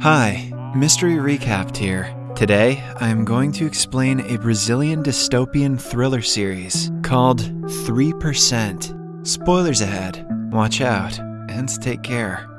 Hi, Mystery Recapped here. Today, I am going to explain a Brazilian dystopian thriller series called 3%. Spoilers ahead. Watch out and take care.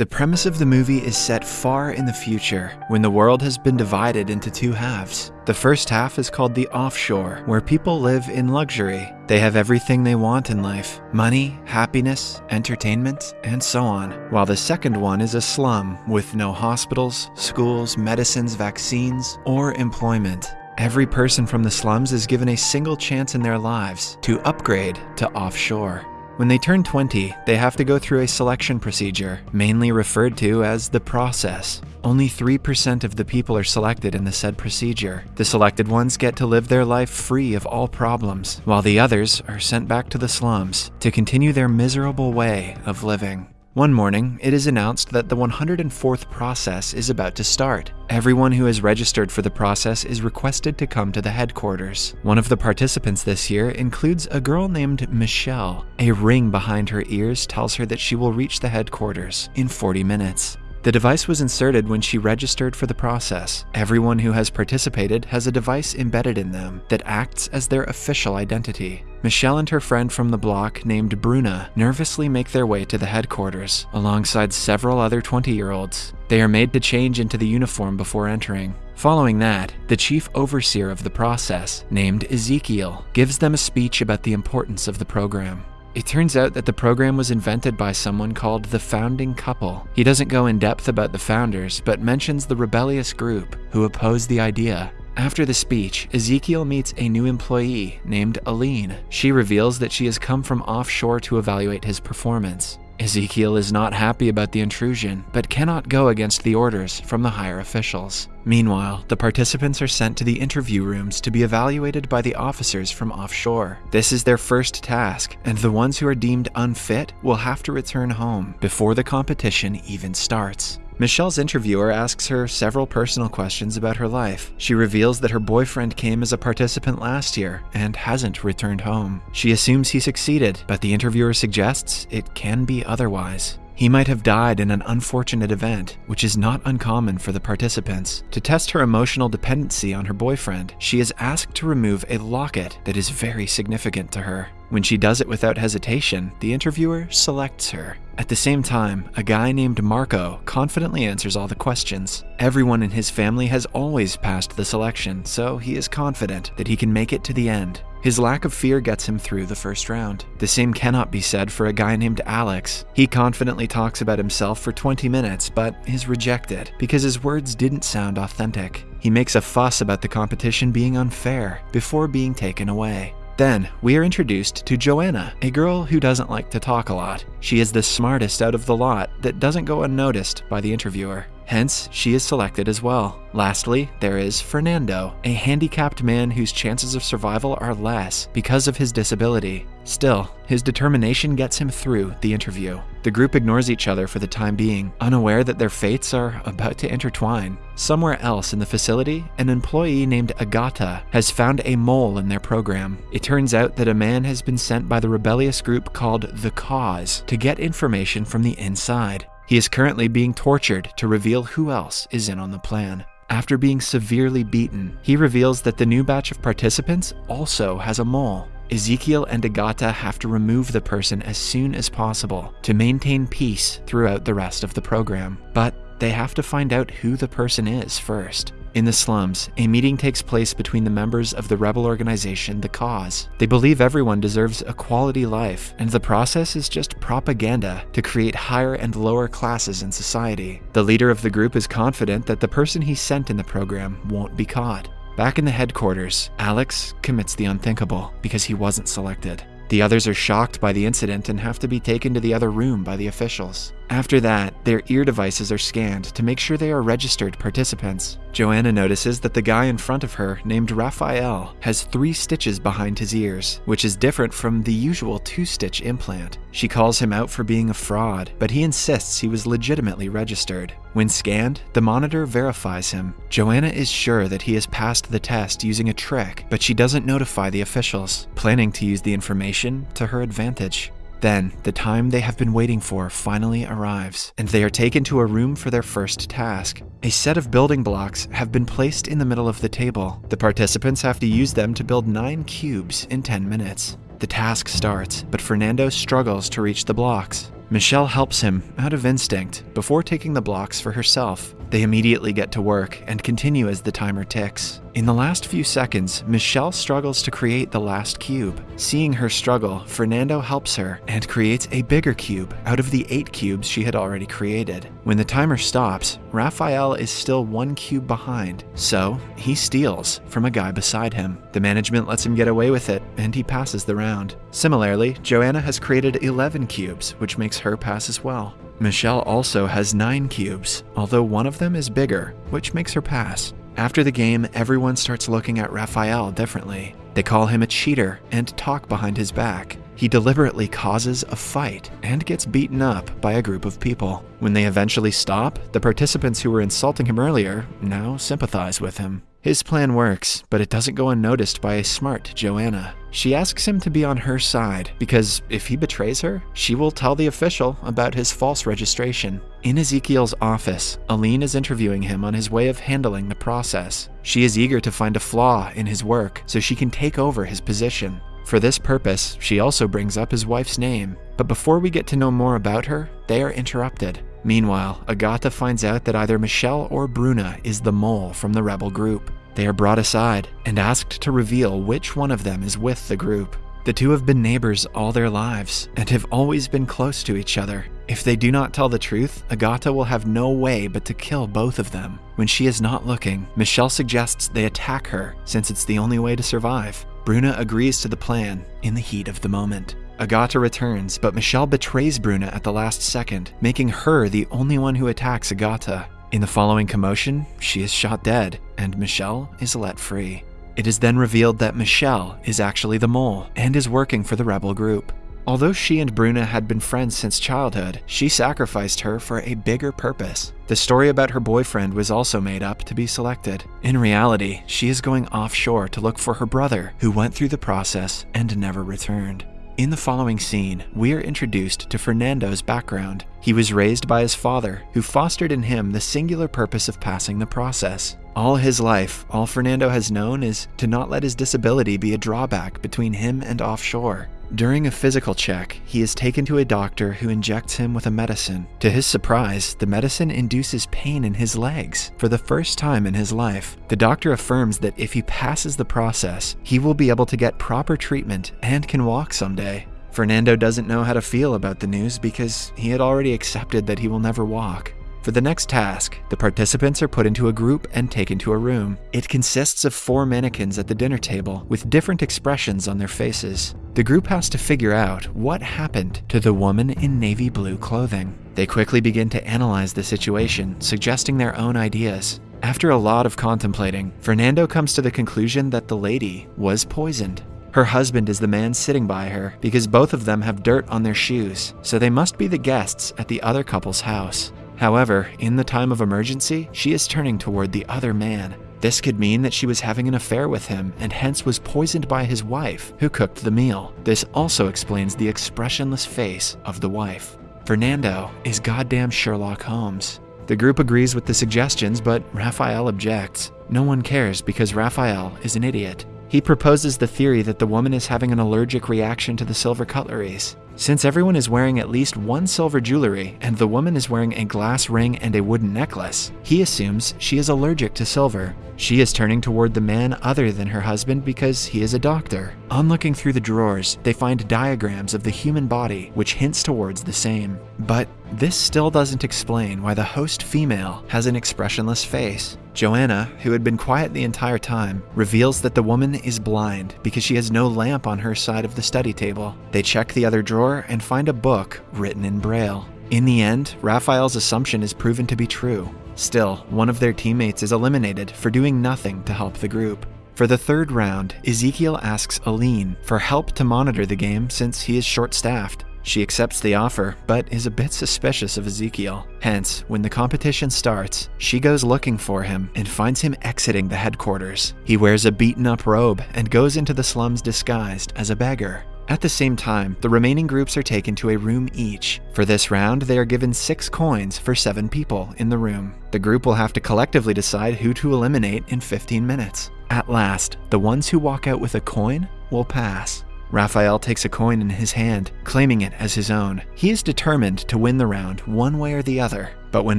The premise of the movie is set far in the future, when the world has been divided into two halves. The first half is called the offshore, where people live in luxury. They have everything they want in life money, happiness, entertainment, and so on. While the second one is a slum, with no hospitals, schools, medicines, vaccines, or employment. Every person from the slums is given a single chance in their lives to upgrade to offshore. When they turn 20, they have to go through a selection procedure, mainly referred to as the process. Only 3% of the people are selected in the said procedure. The selected ones get to live their life free of all problems, while the others are sent back to the slums to continue their miserable way of living. One morning, it is announced that the 104th process is about to start. Everyone who has registered for the process is requested to come to the headquarters. One of the participants this year includes a girl named Michelle. A ring behind her ears tells her that she will reach the headquarters in 40 minutes. The device was inserted when she registered for the process. Everyone who has participated has a device embedded in them that acts as their official identity. Michelle and her friend from the block, named Bruna, nervously make their way to the headquarters, alongside several other 20 year olds. They are made to change into the uniform before entering. Following that, the chief overseer of the process, named Ezekiel, gives them a speech about the importance of the program. It turns out that the program was invented by someone called the Founding Couple. He doesn't go in depth about the founders, but mentions the rebellious group who opposed the idea. After the speech, Ezekiel meets a new employee named Aline. She reveals that she has come from offshore to evaluate his performance. Ezekiel is not happy about the intrusion, but cannot go against the orders from the higher officials. Meanwhile, the participants are sent to the interview rooms to be evaluated by the officers from offshore. This is their first task, and the ones who are deemed unfit will have to return home before the competition even starts. Michelle's interviewer asks her several personal questions about her life. She reveals that her boyfriend came as a participant last year and hasn't returned home. She assumes he succeeded, but the interviewer suggests it can be otherwise. He might have died in an unfortunate event, which is not uncommon for the participants. To test her emotional dependency on her boyfriend, she is asked to remove a locket that is very significant to her. When she does it without hesitation, the interviewer selects her. At the same time, a guy named Marco confidently answers all the questions. Everyone in his family has always passed the selection, so he is confident that he can make it to the end. His lack of fear gets him through the first round. The same cannot be said for a guy named Alex. He confidently talks about himself for 20 minutes, but is rejected because his words didn't sound authentic. He makes a fuss about the competition being unfair before being taken away. Then, we are introduced to Joanna, a girl who doesn't like to talk a lot. She is the smartest out of the lot that doesn't go unnoticed by the interviewer. Hence, she is selected as well. Lastly, there is Fernando, a handicapped man whose chances of survival are less because of his disability. Still, his determination gets him through the interview. The group ignores each other for the time being, unaware that their fates are about to intertwine. Somewhere else in the facility, an employee named Agata has found a mole in their program. It turns out that a man has been sent by the rebellious group called The Cause to get information from the inside. He is currently being tortured to reveal who else is in on the plan. After being severely beaten, he reveals that the new batch of participants also has a mole. Ezekiel and Agata have to remove the person as soon as possible to maintain peace throughout the rest of the program. But they have to find out who the person is first. In the slums, a meeting takes place between the members of the rebel organization, The Cause. They believe everyone deserves a quality life, and the process is just propaganda to create higher and lower classes in society. The leader of the group is confident that the person he sent in the program won't be caught. Back in the headquarters, Alex commits the unthinkable because he wasn't selected. The others are shocked by the incident and have to be taken to the other room by the officials. After that, their ear devices are scanned to make sure they are registered participants. Joanna notices that the guy in front of her, named Raphael, has three stitches behind his ears, which is different from the usual two stitch implant. She calls him out for being a fraud, but he insists he was legitimately registered. When scanned, the monitor verifies him. Joanna is sure that he has passed the test using a trick, but she doesn't notify the officials, planning to use the information to her advantage. Then, the time they have been waiting for finally arrives, and they are taken to a room for their first task. A set of building blocks have been placed in the middle of the table. The participants have to use them to build nine cubes in 10 minutes. The task starts, but Fernando struggles to reach the blocks. Michelle helps him out of instinct before taking the blocks for herself. They immediately get to work and continue as the timer ticks. In the last few seconds, Michelle struggles to create the last cube. Seeing her struggle, Fernando helps her and creates a bigger cube out of the eight cubes she had already created. When the timer stops, Raphael is still one cube behind, so he steals from a guy beside him. The management lets him get away with it, and he passes the round. Similarly, Joanna has created 11 cubes, which makes her pass as well. Michelle also has 9 cubes, although one of them is bigger, which makes her pass. After the game, everyone starts looking at Raphael differently. They call him a cheater and talk behind his back. He deliberately causes a fight and gets beaten up by a group of people. When they eventually stop, the participants who were insulting him earlier now sympathize with him. His plan works, but it doesn't go unnoticed by a smart Joanna. She asks him to be on her side because if he betrays her, she will tell the official about his false registration. In Ezekiel's office, Aline is interviewing him on his way of handling the process. She is eager to find a flaw in his work so she can take over his position. For this purpose, she also brings up his wife's name. But before we get to know more about her, they are interrupted. Meanwhile, Agata finds out that either Michelle or Bruna is the mole from the rebel group. They are brought aside and asked to reveal which one of them is with the group. The two have been neighbors all their lives and have always been close to each other. If they do not tell the truth, Agata will have no way but to kill both of them. When she is not looking, Michelle suggests they attack her since it's the only way to survive. Bruna agrees to the plan in the heat of the moment. Agata returns, but Michelle betrays Bruna at the last second, making her the only one who attacks Agata. In the following commotion, she is shot dead, and Michelle is let free. It is then revealed that Michelle is actually the mole and is working for the rebel group. Although she and Bruna had been friends since childhood, she sacrificed her for a bigger purpose. The story about her boyfriend was also made up to be selected. In reality, she is going offshore to look for her brother, who went through the process and never returned. In the following scene, we are introduced to Fernando's background. He was raised by his father, who fostered in him the singular purpose of passing the process. All his life, all Fernando has known is to not let his disability be a drawback between him and offshore. During a physical check, he is taken to a doctor who injects him with a medicine. To his surprise, the medicine induces pain in his legs for the first time in his life. The doctor affirms that if he passes the process, he will be able to get proper treatment and can walk someday. Fernando doesn't know how to feel about the news because he had already accepted that he will never walk. For the next task, the participants are put into a group and taken to a room. It consists of four mannequins at the dinner table with different expressions on their faces. The group has to figure out what happened to the woman in navy blue clothing. They quickly begin to analyze the situation, suggesting their own ideas. After a lot of contemplating, Fernando comes to the conclusion that the lady was poisoned. Her husband is the man sitting by her because both of them have dirt on their shoes, so they must be the guests at the other couple's house. However, in the time of emergency, she is turning toward the other man. This could mean that she was having an affair with him and hence was poisoned by his wife, who cooked the meal. This also explains the expressionless face of the wife. Fernando is goddamn Sherlock Holmes. The group agrees with the suggestions, but Raphael objects. No one cares because Raphael is an idiot. He proposes the theory that the woman is having an allergic reaction to the silver cutleries. Since everyone is wearing at least one silver jewelry and the woman is wearing a glass ring and a wooden necklace, he assumes she is allergic to silver. She is turning toward the man other than her husband because he is a doctor. On looking through the drawers, they find diagrams of the human body which hints towards the same. But this still doesn't explain why the host female has an expressionless face. Joanna, who had been quiet the entire time, reveals that the woman is blind because she has no lamp on her side of the study table. They check the other drawer and find a book written in Braille. In the end, Raphael's assumption is proven to be true. Still, one of their teammates is eliminated for doing nothing to help the group. For the third round, Ezekiel asks Aline for help to monitor the game since he is short staffed. She accepts the offer, but is a bit suspicious of Ezekiel. Hence, when the competition starts, she goes looking for him and finds him exiting the headquarters. He wears a beaten up robe and goes into the slums disguised as a beggar. At the same time, the remaining groups are taken to a room each. For this round, they are given six coins for seven people in the room. The group will have to collectively decide who to eliminate in 15 minutes. At last, the ones who walk out with a coin will pass. Raphael takes a coin in his hand, claiming it as his own. He is determined to win the round one way or the other. But when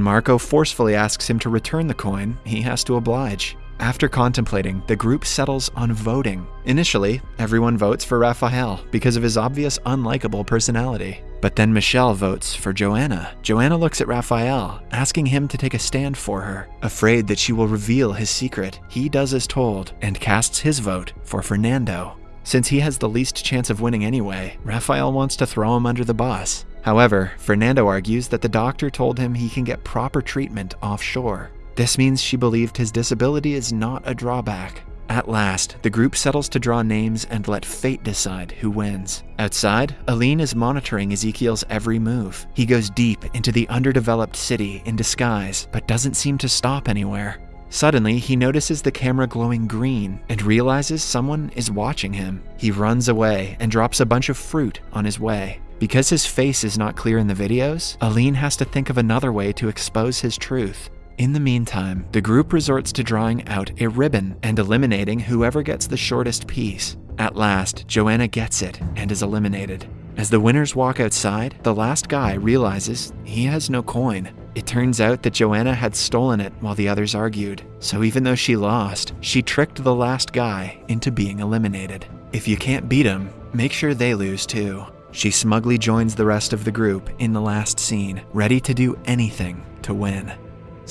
Marco forcefully asks him to return the coin, he has to oblige. After contemplating, the group settles on voting. Initially, everyone votes for Raphael because of his obvious unlikable personality. But then Michelle votes for Joanna. Joanna looks at Raphael, asking him to take a stand for her. Afraid that she will reveal his secret, he does as told and casts his vote for Fernando. Since he has the least chance of winning anyway, Raphael wants to throw him under the bus. However, Fernando argues that the doctor told him he can get proper treatment offshore. This means she believed his disability is not a drawback. At last, the group settles to draw names and let fate decide who wins. Outside, Aline is monitoring Ezekiel's every move. He goes deep into the underdeveloped city in disguise, but doesn't seem to stop anywhere. Suddenly, he notices the camera glowing green and realizes someone is watching him. He runs away and drops a bunch of fruit on his way. Because his face is not clear in the videos, Aline has to think of another way to expose his truth. In the meantime, the group resorts to drawing out a ribbon and eliminating whoever gets the shortest piece. At last, Joanna gets it and is eliminated. As the winners walk outside, the last guy realizes he has no coin. It turns out that Joanna had stolen it while the others argued, so even though she lost, she tricked the last guy into being eliminated. If you can't beat him, make sure they lose too. She smugly joins the rest of the group in the last scene, ready to do anything to win.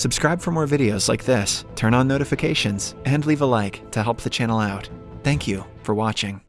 Subscribe for more videos like this, turn on notifications, and leave a like to help the channel out. Thank you for watching.